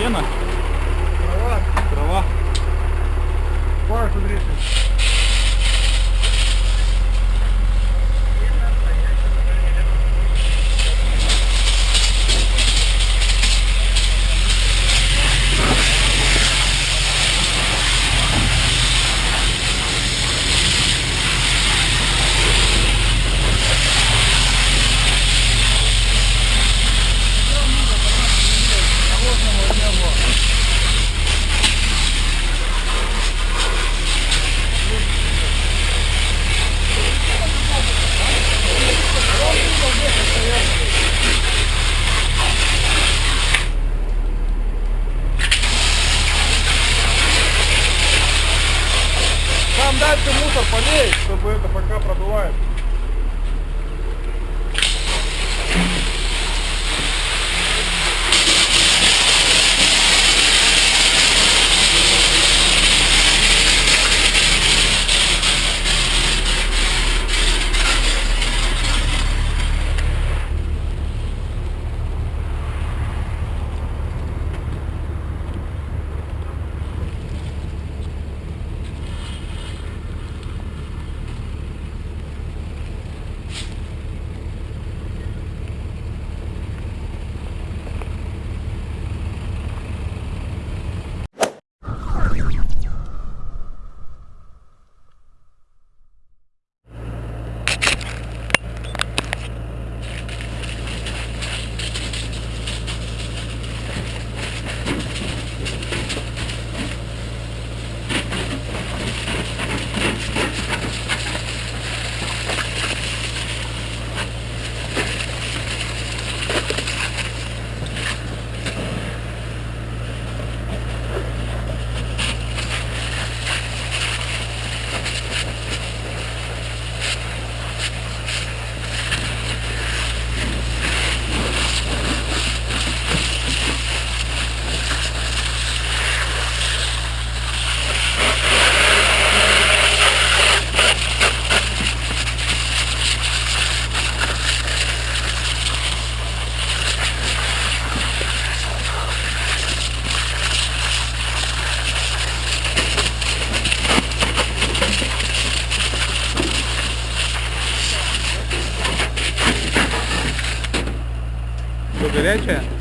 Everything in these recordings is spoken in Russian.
Сено? Права. Трава? Пар, смотрите. Это пока продувает. 对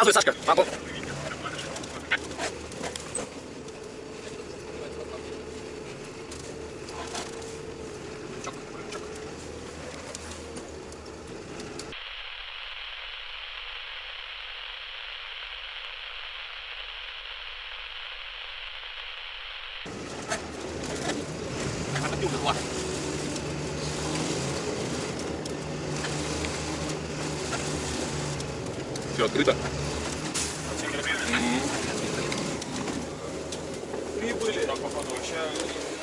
горячая? Вон показывает Сашка. А, вон. Все открыто. Прибыли. Так, походу, Да.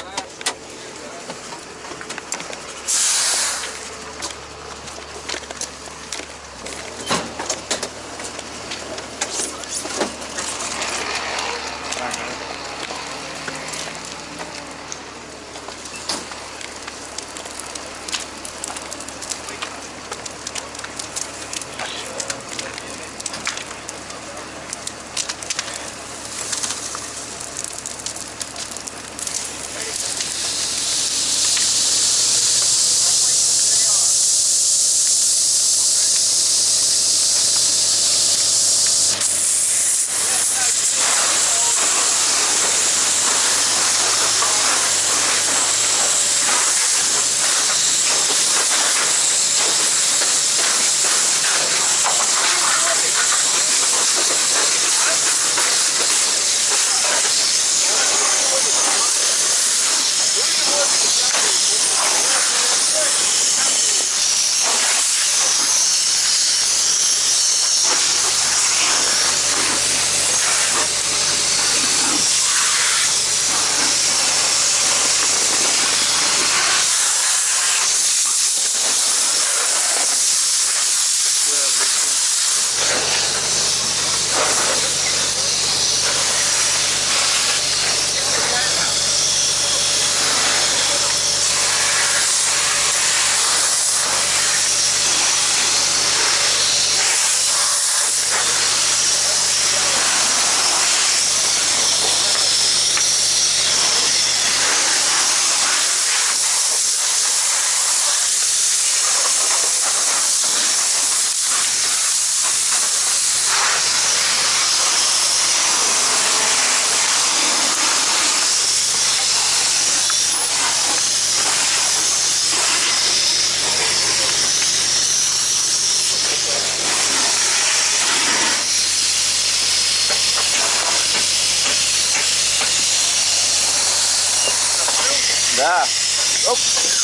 out.